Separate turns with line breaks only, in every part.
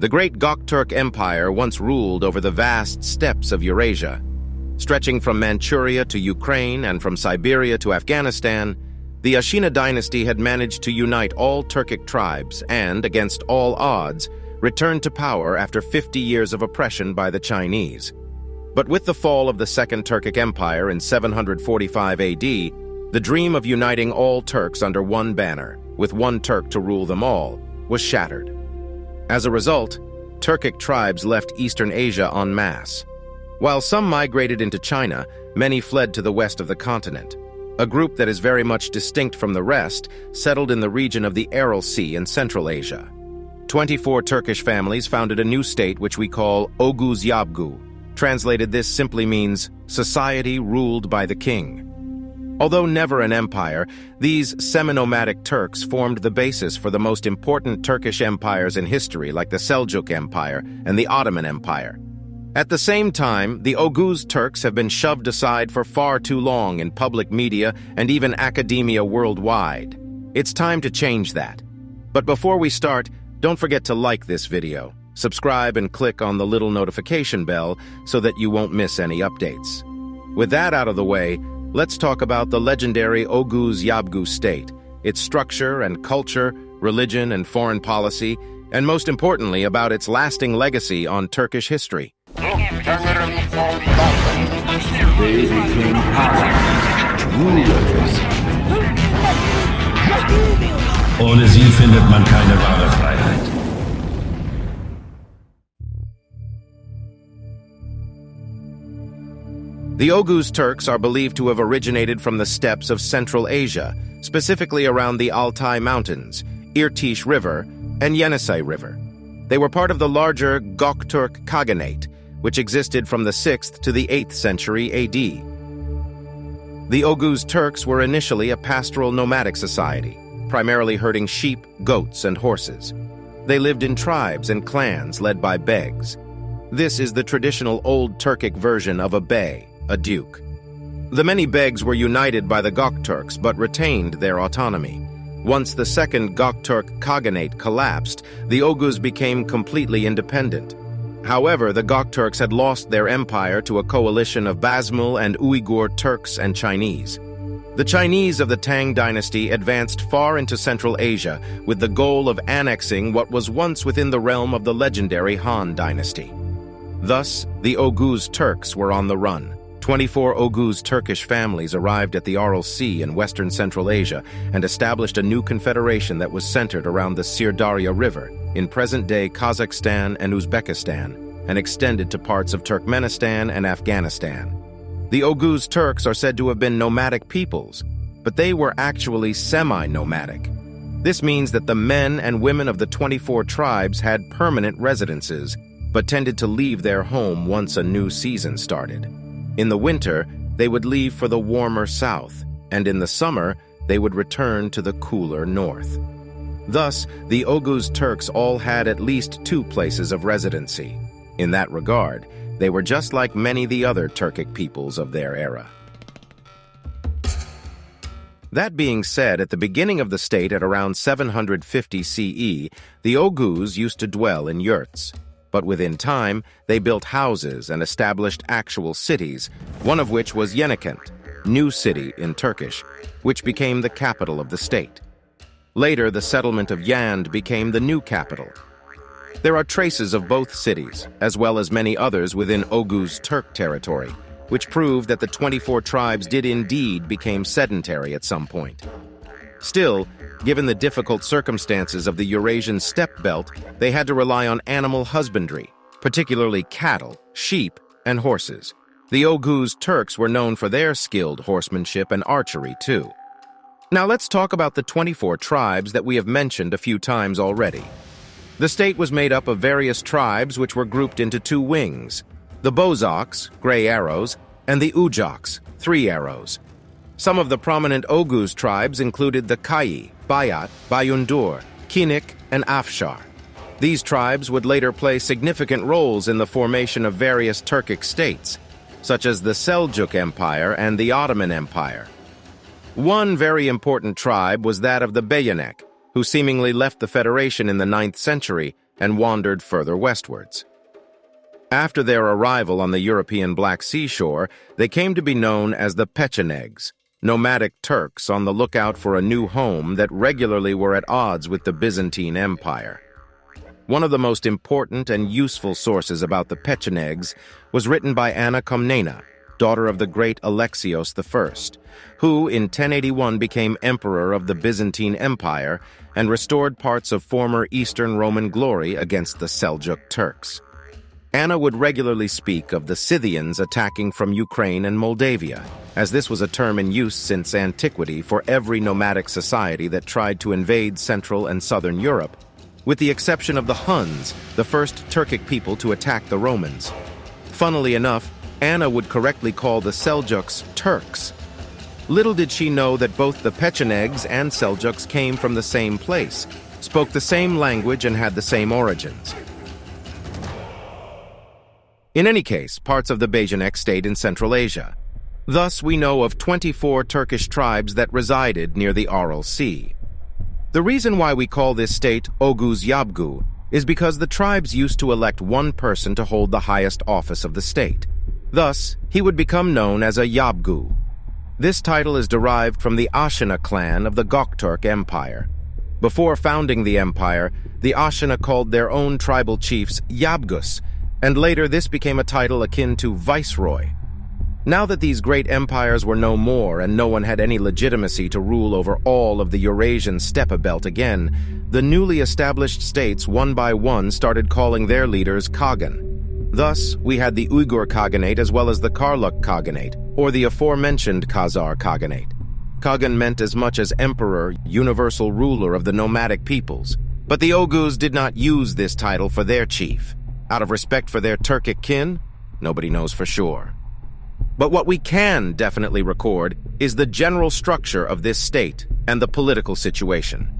The great Gokturk Empire once ruled over the vast steppes of Eurasia. Stretching from Manchuria to Ukraine and from Siberia to Afghanistan, the Ashina dynasty had managed to unite all Turkic tribes and, against all odds, returned to power after 50 years of oppression by the Chinese. But with the fall of the Second Turkic Empire in 745 AD, the dream of uniting all Turks under one banner, with one Turk to rule them all, was shattered. As a result, Turkic tribes left Eastern Asia en masse. While some migrated into China, many fled to the west of the continent. A group that is very much distinct from the rest settled in the region of the Aral Sea in Central Asia. 24 Turkish families founded a new state which we call Oguz Yabgu. Translated, this simply means society ruled by the king. Although never an empire, these semi-nomadic Turks formed the basis for the most important Turkish empires in history like the Seljuk Empire and the Ottoman Empire. At the same time, the Oguz Turks have been shoved aside for far too long in public media and even academia worldwide. It's time to change that. But before we start, don't forget to like this video, subscribe and click on the little notification bell so that you won't miss any updates. With that out of the way, let's talk about the legendary Oguz Yabgu state, its structure and culture, religion and foreign policy, and most importantly about its lasting legacy on Turkish history.
They became rulers.
Ohne sie findet man keine wahre Freiheit.
The Oguz Turks are believed to have originated from the steppes of Central Asia, specifically around the Altai Mountains, Irtish River, and Yenisei River. They were part of the larger Gokturk Khaganate, which existed from the 6th to the 8th century AD. The Oguz Turks were initially a pastoral nomadic society, primarily herding sheep, goats, and horses. They lived in tribes and clans led by begs. This is the traditional Old Turkic version of a bey, a duke. The many begs were united by the Gokturks but retained their autonomy. Once the second Gokturk Khaganate collapsed, the Oguz became completely independent. However, the Gokturks had lost their empire to a coalition of Basmul and Uyghur Turks and Chinese. The Chinese of the Tang dynasty advanced far into Central Asia with the goal of annexing what was once within the realm of the legendary Han dynasty. Thus, the Oguz Turks were on the run. 24 Oguz Turkish families arrived at the Aral Sea in western Central Asia and established a new confederation that was centered around the Sirdarya River in present-day Kazakhstan and Uzbekistan and extended to parts of Turkmenistan and Afghanistan. The Oguz Turks are said to have been nomadic peoples, but they were actually semi-nomadic. This means that the men and women of the 24 tribes had permanent residences, but tended to leave their home once a new season started. In the winter, they would leave for the warmer south, and in the summer, they would return to the cooler north. Thus, the Oguz Turks all had at least two places of residency. In that regard, they were just like many the other Turkic peoples of their era. That being said, at the beginning of the state at around 750 CE, the Oguz used to dwell in yurts. But within time, they built houses and established actual cities, one of which was Yenikent, New City in Turkish, which became the capital of the state. Later, the settlement of Yand became the new capital. There are traces of both cities, as well as many others within Oguz Turk territory, which prove that the 24 tribes did indeed become sedentary at some point. Still, given the difficult circumstances of the Eurasian steppe belt, they had to rely on animal husbandry, particularly cattle, sheep, and horses. The Oghuz Turks were known for their skilled horsemanship and archery, too. Now let's talk about the 24 tribes that we have mentioned a few times already. The state was made up of various tribes which were grouped into two wings, the Bozoks, gray arrows, and the Ujoks, three arrows. Some of the prominent Oguz tribes included the Kayi, Bayat, Bayundur, Kinik, and Afshar. These tribes would later play significant roles in the formation of various Turkic states, such as the Seljuk Empire and the Ottoman Empire. One very important tribe was that of the Beyenek, who seemingly left the Federation in the 9th century and wandered further westwards. After their arrival on the European Black Sea shore, they came to be known as the Pechenegs, nomadic Turks on the lookout for a new home that regularly were at odds with the Byzantine Empire. One of the most important and useful sources about the Pechenegs was written by Anna Komnena, daughter of the great Alexios I, who in 1081 became emperor of the Byzantine Empire and restored parts of former Eastern Roman glory against the Seljuk Turks. Anna would regularly speak of the Scythians attacking from Ukraine and Moldavia, as this was a term in use since antiquity for every nomadic society that tried to invade Central and Southern Europe, with the exception of the Huns, the first Turkic people to attack the Romans. Funnily enough, Anna would correctly call the Seljuks Turks. Little did she know that both the Pechenegs and Seljuks came from the same place, spoke the same language and had the same origins. In any case, parts of the Bejanek stayed in Central Asia. Thus, we know of 24 Turkish tribes that resided near the Aral Sea. The reason why we call this state Oguz Yabgu is because the tribes used to elect one person to hold the highest office of the state. Thus, he would become known as a Yabgu. This title is derived from the Ashina clan of the Gokturk Empire. Before founding the empire, the Ashina called their own tribal chiefs Yabgus, and later this became a title akin to viceroy. Now that these great empires were no more and no one had any legitimacy to rule over all of the Eurasian steppe belt again, the newly established states one by one started calling their leaders Khagan. Thus, we had the Uyghur Khaganate as well as the Karluk Khaganate, or the aforementioned Khazar Khaganate. Khagan meant as much as emperor, universal ruler of the nomadic peoples. But the Oghuz did not use this title for their chief. Out of respect for their Turkic kin, nobody knows for sure. But what we can definitely record is the general structure of this state and the political situation.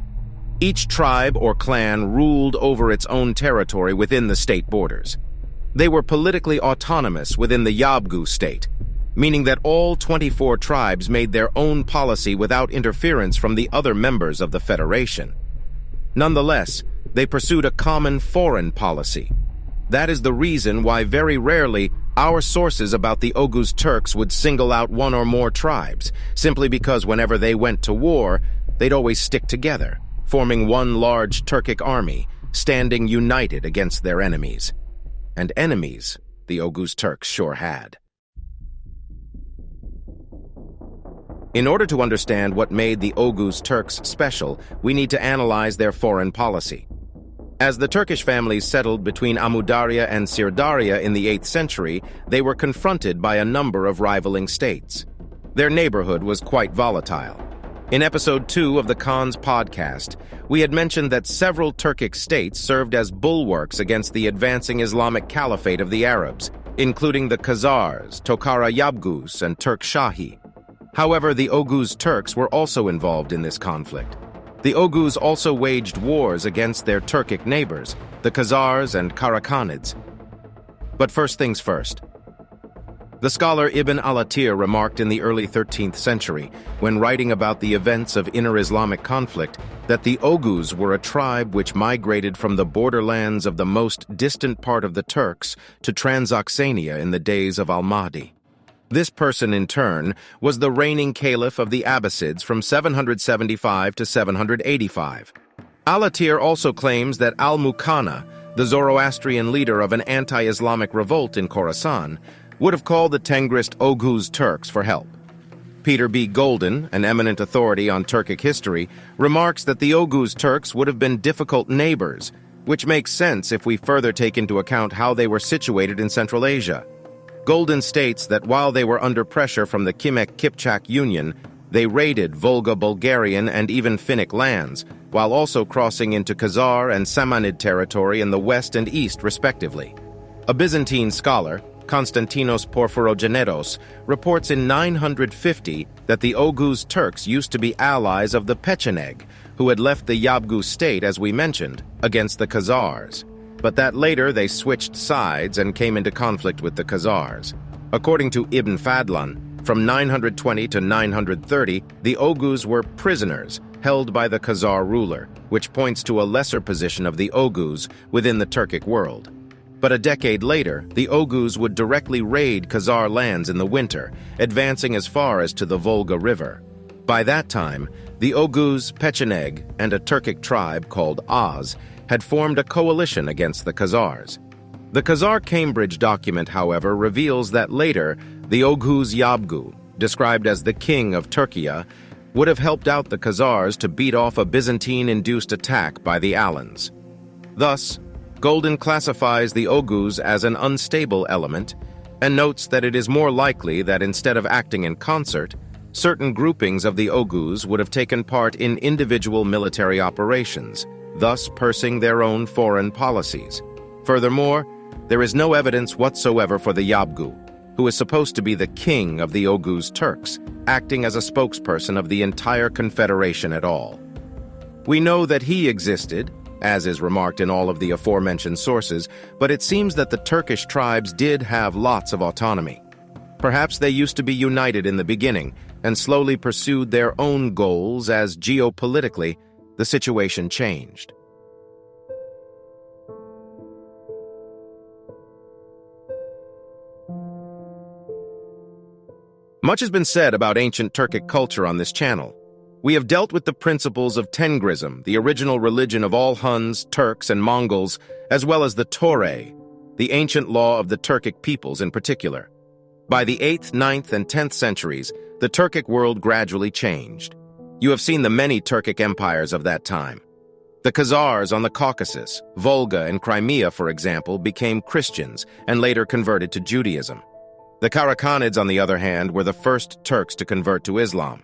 Each tribe or clan ruled over its own territory within the state borders. They were politically autonomous within the Yabgu state, meaning that all 24 tribes made their own policy without interference from the other members of the Federation. Nonetheless, they pursued a common foreign policy. That is the reason why very rarely our sources about the Oghuz Turks would single out one or more tribes, simply because whenever they went to war, they'd always stick together, forming one large Turkic army, standing united against their enemies and enemies the Oghuz Turks sure had. In order to understand what made the Oghuz Turks special, we need to analyze their foreign policy. As the Turkish families settled between Amudarya and Sirdarya in the 8th century, they were confronted by a number of rivaling states. Their neighborhood was quite volatile. In episode 2 of the Khan's podcast, we had mentioned that several Turkic states served as bulwarks against the advancing Islamic caliphate of the Arabs, including the Khazars, Tokhara Yabgus, and Turk Shahi. However, the Oghuz Turks were also involved in this conflict. The Oghuz also waged wars against their Turkic neighbors, the Khazars and Karakhanids. But first things first. The scholar Ibn al-Athir remarked in the early 13th century, when writing about the events of inner Islamic conflict, that the Oghuz were a tribe which migrated from the borderlands of the most distant part of the Turks to Transoxania in the days of al-Mahdi. This person, in turn, was the reigning caliph of the Abbasids from 775 to 785. Al-Athir also claims that al-Muqanna, the Zoroastrian leader of an anti-Islamic revolt in Khorasan, would have called the Tengrist Oghuz Turks for help. Peter B. Golden, an eminent authority on Turkic history, remarks that the Oghuz Turks would have been difficult neighbors, which makes sense if we further take into account how they were situated in Central Asia. Golden states that while they were under pressure from the Kimek Kipchak Union, they raided Volga Bulgarian and even Finnic lands, while also crossing into Khazar and Samanid territory in the west and east, respectively. A Byzantine scholar, Konstantinos Porphyrogenetos, reports in 950 that the Oghuz Turks used to be allies of the Pecheneg, who had left the Yabgu state, as we mentioned, against the Khazars, but that later they switched sides and came into conflict with the Khazars. According to Ibn Fadlan, from 920 to 930, the Oghuz were prisoners, held by the Khazar ruler, which points to a lesser position of the Oghuz within the Turkic world. But a decade later, the Oghuz would directly raid Khazar lands in the winter, advancing as far as to the Volga River. By that time, the Oghuz, Pecheneg, and a Turkic tribe called Oz had formed a coalition against the Khazars. The Khazar Cambridge document, however, reveals that later, the Oghuz Yabgu, described as the king of Turkey, would have helped out the Khazars to beat off a Byzantine-induced attack by the Alans. Thus, Golden classifies the Oghuz as an unstable element and notes that it is more likely that instead of acting in concert, certain groupings of the Oghuz would have taken part in individual military operations, thus pursing their own foreign policies. Furthermore, there is no evidence whatsoever for the Yabgu, who is supposed to be the king of the Oghuz Turks, acting as a spokesperson of the entire confederation at all. We know that he existed, as is remarked in all of the aforementioned sources, but it seems that the Turkish tribes did have lots of autonomy. Perhaps they used to be united in the beginning and slowly pursued their own goals as geopolitically the situation changed. Much has been said about ancient Turkic culture on this channel. We have dealt with the principles of Tengrism, the original religion of all Huns, Turks, and Mongols, as well as the Töre, the ancient law of the Turkic peoples in particular. By the 8th, 9th, and 10th centuries, the Turkic world gradually changed. You have seen the many Turkic empires of that time. The Khazars on the Caucasus, Volga, and Crimea, for example, became Christians and later converted to Judaism. The Karakhanids, on the other hand, were the first Turks to convert to Islam.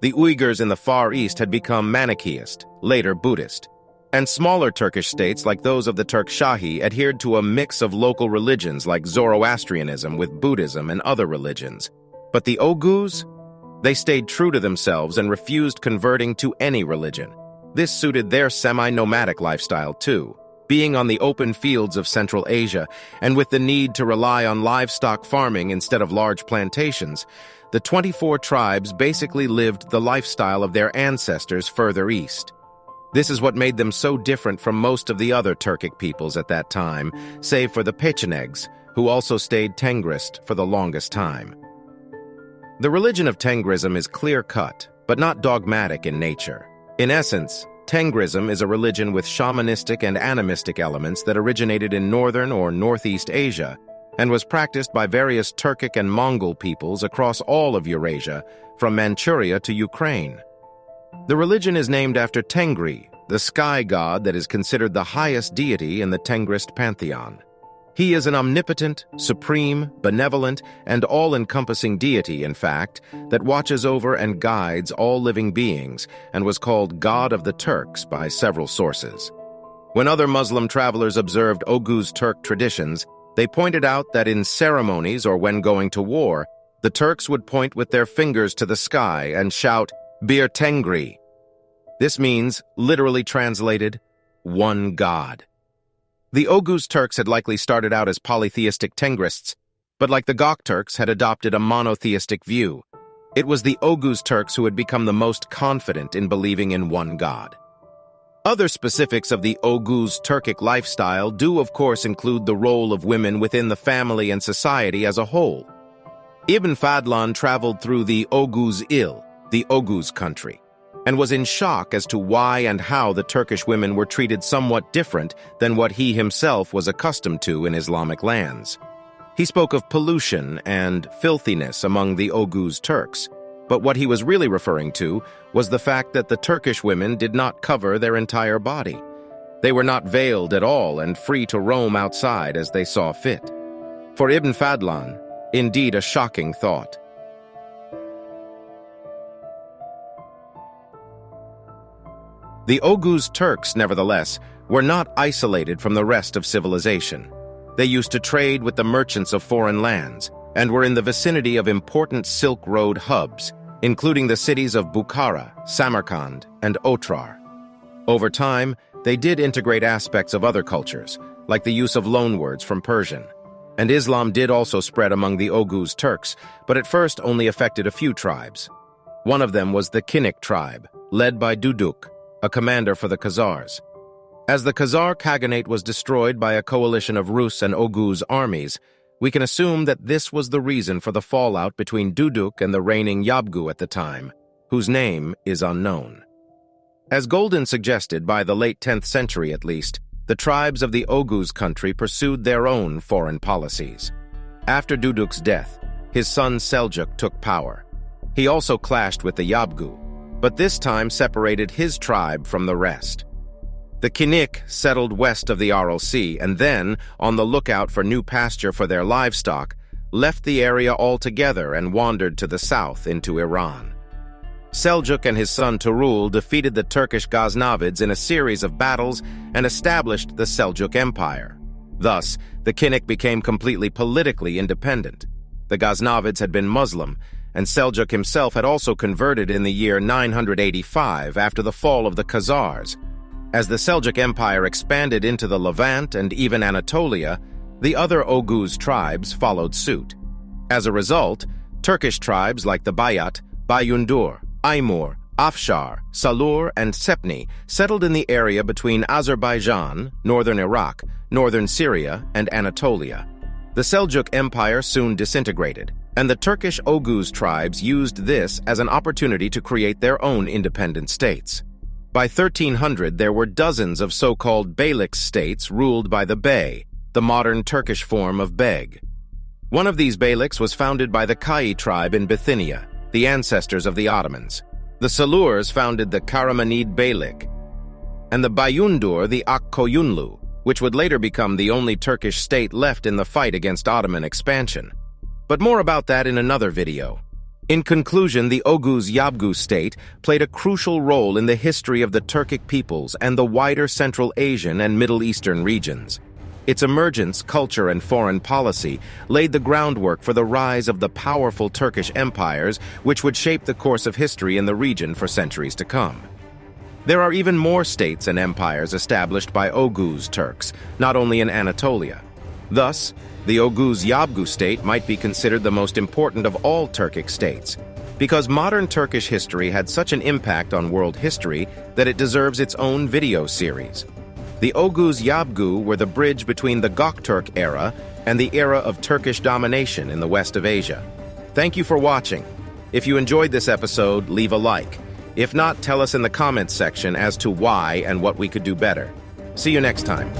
The Uyghurs in the Far East had become Manichaeist, later Buddhist. And smaller Turkish states like those of the Turk Shahi adhered to a mix of local religions like Zoroastrianism with Buddhism and other religions. But the Oghuz? They stayed true to themselves and refused converting to any religion. This suited their semi-nomadic lifestyle too, being on the open fields of Central Asia and with the need to rely on livestock farming instead of large plantations, the 24 tribes basically lived the lifestyle of their ancestors further east. This is what made them so different from most of the other Turkic peoples at that time, save for the Pechenegs, who also stayed Tengrist for the longest time. The religion of Tengrism is clear-cut, but not dogmatic in nature. In essence, Tengrism is a religion with shamanistic and animistic elements that originated in northern or northeast Asia and was practiced by various Turkic and Mongol peoples across all of Eurasia, from Manchuria to Ukraine. The religion is named after Tengri, the sky god that is considered the highest deity in the Tengrist pantheon. He is an omnipotent, supreme, benevolent, and all-encompassing deity, in fact, that watches over and guides all living beings and was called God of the Turks by several sources. When other Muslim travelers observed Oghuz Turk traditions, they pointed out that in ceremonies or when going to war, the Turks would point with their fingers to the sky and shout, Bir Tengri. This means, literally translated, one God. The Oghuz Turks had likely started out as polytheistic Tengrists, but like the Gok Turks had adopted a monotheistic view. It was the Oghuz Turks who had become the most confident in believing in one God. Other specifics of the Oghuz Turkic lifestyle do of course include the role of women within the family and society as a whole. Ibn Fadlan traveled through the Oghuz Il, the Oghuz country, and was in shock as to why and how the Turkish women were treated somewhat different than what he himself was accustomed to in Islamic lands. He spoke of pollution and filthiness among the Oghuz Turks, but what he was really referring to was the fact that the Turkish women did not cover their entire body. They were not veiled at all and free to roam outside as they saw fit. For Ibn Fadlan, indeed a shocking thought. The Oghuz Turks, nevertheless, were not isolated from the rest of civilization. They used to trade with the merchants of foreign lands, and were in the vicinity of important Silk Road hubs, including the cities of Bukhara, Samarkand, and Otrar. Over time, they did integrate aspects of other cultures, like the use of loanwords from Persian. And Islam did also spread among the Oghuz Turks, but at first only affected a few tribes. One of them was the Kinnik tribe, led by Duduk, a commander for the Khazars. As the Khazar Khaganate was destroyed by a coalition of Rus and Oghuz armies, we can assume that this was the reason for the fallout between Duduk and the reigning Yabgu at the time, whose name is unknown. As Golden suggested, by the late 10th century at least, the tribes of the Oghuz country pursued their own foreign policies. After Duduk's death, his son Seljuk took power. He also clashed with the Yabgu, but this time separated his tribe from the rest. The Kinnik settled west of the Aral Sea and then, on the lookout for new pasture for their livestock, left the area altogether and wandered to the south into Iran. Seljuk and his son Tughul defeated the Turkish Ghaznavids in a series of battles and established the Seljuk Empire. Thus, the Kinnik became completely politically independent. The Ghaznavids had been Muslim, and Seljuk himself had also converted in the year 985 after the fall of the Khazars. As the Seljuk Empire expanded into the Levant and even Anatolia, the other Oghuz tribes followed suit. As a result, Turkish tribes like the Bayat, Bayundur, Aymur, Afshar, Salur, and Sepni settled in the area between Azerbaijan, northern Iraq, northern Syria, and Anatolia. The Seljuk Empire soon disintegrated, and the Turkish Oghuz tribes used this as an opportunity to create their own independent states. By 1300, there were dozens of so-called Beylik states ruled by the Bey, the modern Turkish form of Beg. One of these Beyliks was founded by the Kai tribe in Bithynia, the ancestors of the Ottomans. The Salurs founded the Karamanid Beylik, and the Bayundur the Akkoyunlu, which would later become the only Turkish state left in the fight against Ottoman expansion. But more about that in another video. In conclusion, the Oghuz Yabgu state played a crucial role in the history of the Turkic peoples and the wider Central Asian and Middle Eastern regions. Its emergence, culture, and foreign policy laid the groundwork for the rise of the powerful Turkish empires which would shape the course of history in the region for centuries to come. There are even more states and empires established by Oghuz Turks, not only in Anatolia. Thus, the Oghuz Yabgu state might be considered the most important of all Turkic states, because modern Turkish history had such an impact on world history that it deserves its own video series. The Oghuz Yabgu were the bridge between the Gokturk era and the era of Turkish domination in the west of Asia. Thank you for watching. If you enjoyed this episode, leave a like. If not, tell us in the comments section as to why and what we could do better. See you next time.